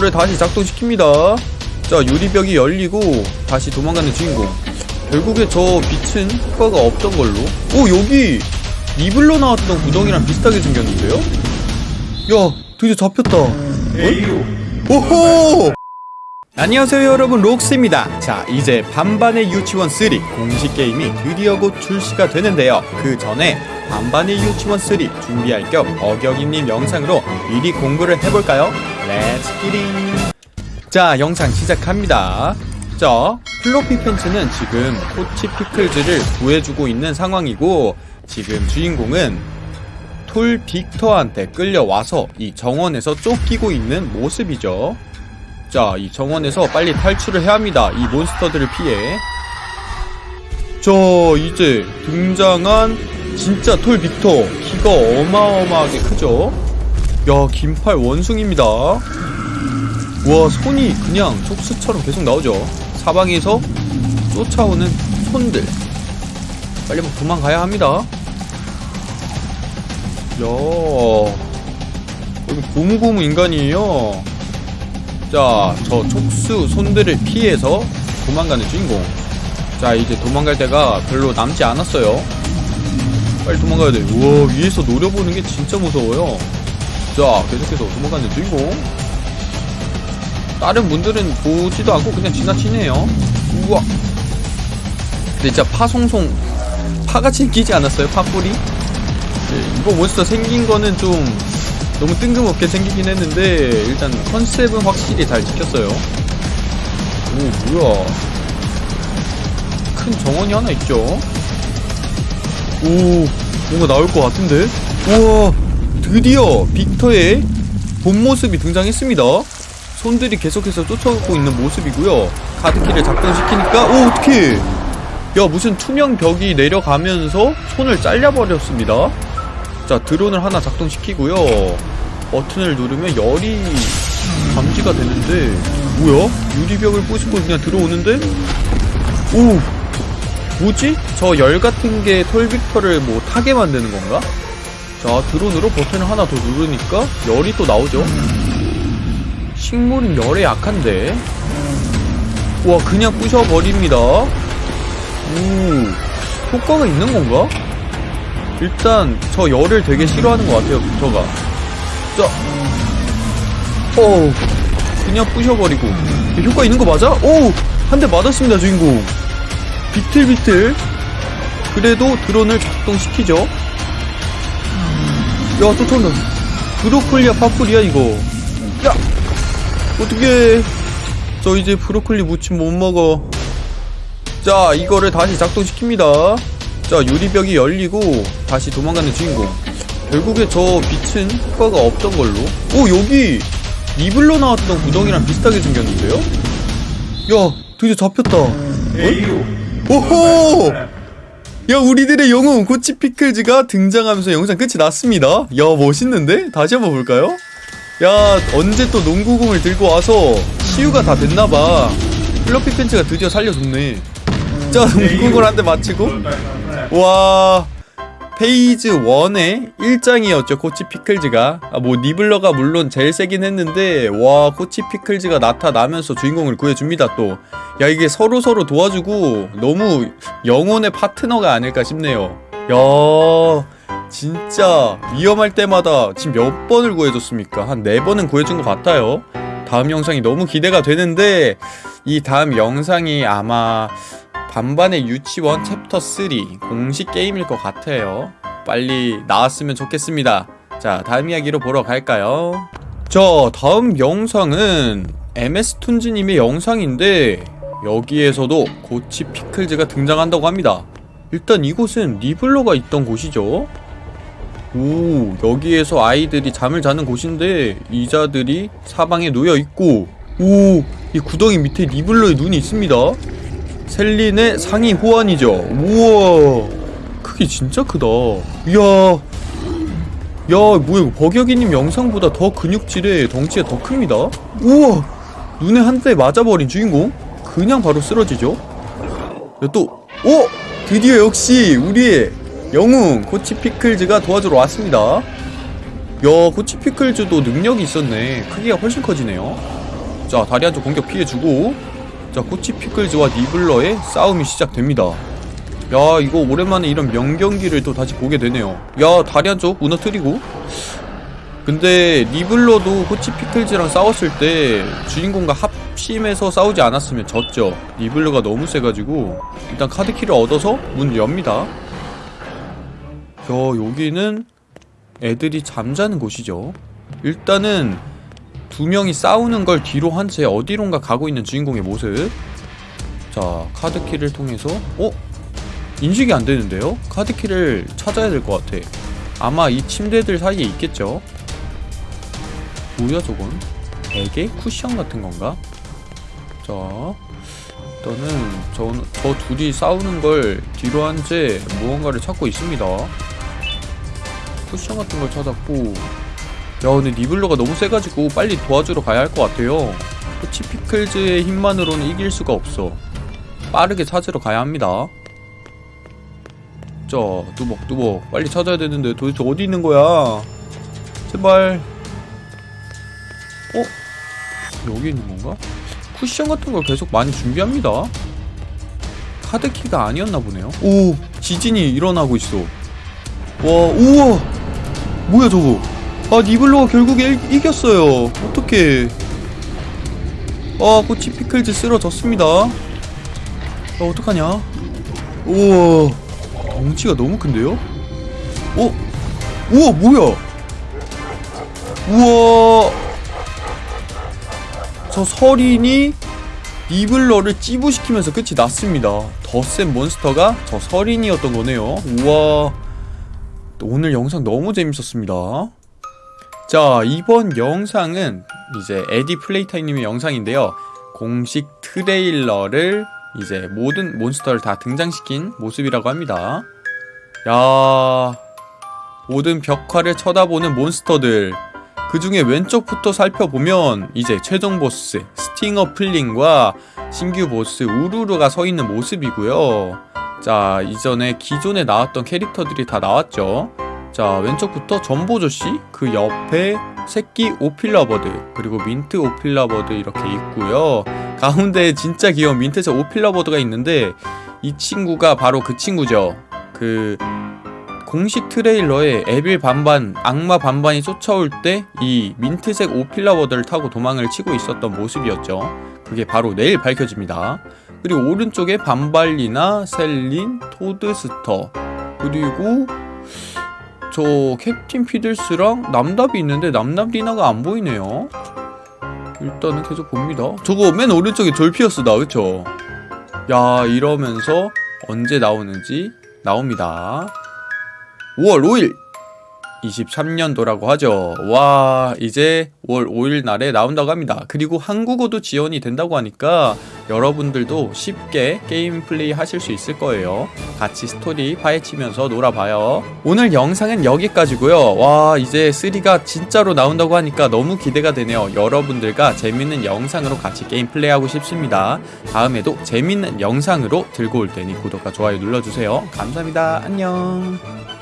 를 다시 작동시킵니다. 자, 유리벽이 열리고 다시 도망가는 주인공. 결국에 저 빛은 효과가 없던 걸로. 오, 여기 리블러 나왔던 구덩이랑 비슷하게 생겼는데요? 야, 드디어 잡혔다. 어? 오호! 안녕하세요 여러분. 록스입니다. 자 이제 반반의 유치원 3 공식 게임이 드디어 곧 출시가 되는데요. 그 전에 반반의 유치원 3 준비할 겸 어경이님 영상으로 미리 공부를 해볼까요? Let's get it 자 영상 시작합니다. 자 플로피 팬츠는 지금 코치 피클즈를 구해주고 있는 상황이고 지금 주인공은 톨 빅터한테 끌려와서 이 정원에서 쫓기고 있는 모습이죠 자, 이 정원에서 빨리 탈출을 해야 합니다. 이 몬스터들을 피해. 자, 이제 등장한 진짜 톨 빅터. 키가 어마어마하게 크죠? 야, 긴팔 원숭입니다. 와, 손이 그냥 촉수처럼 계속 나오죠. 사방에서 쫓아오는 손들. 빨리 뭐 도망가야 합니다. 야, 여기 고무고무 인간이에요. 자, 저 촉수 손들을 피해서 도망가는 주인공. 자, 이제 도망갈 때가 별로 남지 않았어요. 빨리 도망가야 돼. 우와, 위에서 노려보는 게 진짜 무서워요. 자, 계속해서 도망가는 주인공. 다른 분들은 보지도 않고 그냥 지나치네요. 우와. 근데 진짜 파송송, 파같이 끼지 않았어요? 파뿌리? 네, 이거 몬스터 생긴 거는 좀 너무 뜬금없게 생기긴 했는데 일단 컨셉은 확실히 잘 지켰어요. 오 뭐야. 큰 정원이 하나 있죠? 오 뭔가 나올 것 같은데? 우와 드디어 빅터의 본 모습이 등장했습니다. 손들이 계속해서 쫓아오고 있는 모습이고요. 카드키를 작동시키니까 오 어떡해. 야 무슨 투명 벽이 내려가면서 손을 잘려버렸습니다 자 드론을 하나 작동시키고요 버튼을 누르면 열이 감지가 되는데 뭐야? 유리벽을 부수고 그냥 들어오는데? 오 뭐지? 저 열 같은 게 톨빅터를 뭐 타게 만드는 건가? 자 드론으로 버튼을 하나 더 누르니까 열이 또 나오죠 식물은 열에 약한데 와 그냥 부셔버립니다 오 효과가 있는 건가? 일단 저 열을 되게 싫어하는 것 같아요 저가. 자. 어, 그냥 부셔버리고. 효과 있는 거 맞아? 오! 한 대 맞았습니다 주인공. 비틀비틀. 그래도 드론을 작동시키죠. 야 쫓아온다. 브로콜리야 파프리야 이거. 야. 어떻게 저 이제 브로콜리 무침 못 먹어. 자 이거를 다시 작동시킵니다 자 유리벽이 열리고 다시 도망가는 주인공 결국에 저 빛은 효과가 없던 걸로 오 여기 리블러 나왔던 구덩이랑 비슷하게 생겼는데요? 야 드디어 잡혔다 어? 오호 야 우리들의 영웅 고치 피클즈가 등장하면서 영상 끝이 났습니다 야 멋있는데? 다시 한번 볼까요? 야 언제 또 농구공을 들고 와서 치유가 다 됐나봐 플러피 팬츠가 드디어 살려줬네 자 농구공을 한 대 맞히고 와. phase 1의 1장이었죠 코치 피클즈가. 아, 뭐 니블러가 물론 제일 세긴 했는데 와 코치 피클즈가 나타나면서 주인공을 구해줍니다 또. 야 이게 서로 서로 도와주고 너무 영혼의 파트너가 아닐까 싶네요. 야 진짜 위험할 때마다 지금 몇 번을 구해줬습니까? 한 4번은 구해준 것 같아요. 다음 영상이 너무 기대가 되는데 이 다음 영상이 아마 반반의 유치원 챕터 3 공식 게임일 것 같아요. 빨리 나왔으면 좋겠습니다. 자 다음 이야기로 보러 갈까요? 자 다음 영상은 MS톤즈님의 영상인데 여기에서도 고치 피클즈가 등장한다고 합니다. 일단 이곳은 리블러가 있던 곳이죠. 오 여기에서 아이들이 잠을 자는 곳인데 이자들이 사방에 놓여있고 오 이 구덩이 밑에 리블러의 눈이 있습니다 셀린의 상위 호환이죠. 우와 크기 진짜 크다. 이야 야 뭐야 이거 버격이님 영상보다 더 근육질에 덩치가 더 큽니다. 우와 눈에 한 대 맞아버린 주인공? 그냥 바로 쓰러지죠? 야또 오! 드디어 역시 우리의 영웅 코치 피클즈가 도와주러 왔습니다. 야 코치 피클즈도 능력이 있었네. 크기가 훨씬 커지네요. 자 다리 한쪽 공격 피해주고 자 코치 피클즈와 니블러의 싸움이 시작됩니다. 야 이거 오랜만에 이런 명경기를 또 다시 보게 되네요. 야 다리 한쪽 무너뜨리고. 근데 니블러도 코치 피클즈랑 싸웠을 때 주인공과 합심해서 싸우지 않았으면 졌죠. 니블러가 너무 세가지고 일단 카드키를 얻어서 문 엽니다. 야 여기는 애들이 잠자는 곳이죠. 일단은 두 명이 싸우는 걸 뒤로 한 채 어디론가 가고 있는 주인공의 모습 자 카드키를 통해서 어? 인식이 안 되는데요? 카드키를 찾아야 될 것 같아 아마 이 침대들 사이에 있겠죠? 뭐야 저건? 베개? 쿠션 같은 건가? 자 일단은 저, 저 둘이 싸우는 걸 뒤로 한 채 무언가를 찾고 있습니다 쿠션 같은 걸 찾았고 야 근데 니블러가 너무 세가지고 빨리 도와주러 가야 할 것 같아요. 코치 피클즈의 힘만으로는 이길 수가 없어. 빠르게 찾으러 가야 합니다. 자 뚜벅뚜벅 빨리 찾아야 되는데 도대체 어디 있는 거야? 제발. 어? 여기 있는 건가? 쿠션 같은 걸 계속 많이 준비합니다. 카드키가 아니었나 보네요. 오 지진이 일어나고 있어. 와 우와! 뭐야 저거 아 니블로가 결국에 일, 이겼어요. 어떡해. 아 코치 피클즈 쓰러졌습니다. 아 어떡하냐? 우와. 덩치가 너무 큰데요? 어? 우와 뭐야? 우와. 저 서린이 니블러를 찌부시키면서 끝이 났습니다. 더 센 몬스터가 저 서린이었던 거네요. 우와. 오늘 영상 너무 재밌었습니다 자 이번 영상은 이제 에디 플레이타이님의 영상인데요. 공식 트레일러를 이제 모든 몬스터를 다 등장시킨 모습이라고 합니다. 야 모든 벽화를 쳐다보는 몬스터들. 그 중에 왼쪽부터 살펴보면 이제 최종 보스 스팅어 플린과 신규 보스 우루루가 서 있는 모습이고요. 자 이전에 기존에 나왔던 캐릭터들이 다 나왔죠 자 왼쪽부터 점보조쉬 그 옆에 새끼 오필러버드 그리고 민트 오필러버드 이렇게 있고요. 가운데에 진짜 귀여운 민트색 오필러버드가 있는데 이 친구가 바로 그 친구죠. 그 공식 트레일러에 에빌 반반 악마 반반이 쫓아올 때 이 민트색 오필러버드를 타고 도망을 치고 있었던 모습이었죠. 그게 바로 내일 밝혀집니다. 그리고 오른쪽에 반발리나 셀린 토드스터 그리고 저 캡틴 피들스랑 납납이 있는데 납납리나가 안 보이네요. 일단은 계속 봅니다. 저거 맨 오른쪽에 졸피어스다 그쵸? 야 이러면서 언제 나오는지 나옵니다. 5월 5일 23년도라고 하죠. 와 이제 5월 5일 날에 나온다고 합니다. 그리고 한국어도 지원이 된다고 하니까 여러분들도 쉽게 게임 플레이 하실 수 있을 거예요. 같이 스토리 파헤치면서 놀아봐요. 오늘 영상은 여기까지고요. 와 이제 3가 진짜로 나온다고 하니까 너무 기대가 되네요. 여러분들과 재밌는 영상으로 같이 게임 플레이하고 싶습니다. 다음에도 재밌는 영상으로 들고 올 테니 구독과 좋아요 눌러주세요. 감사합니다. 안녕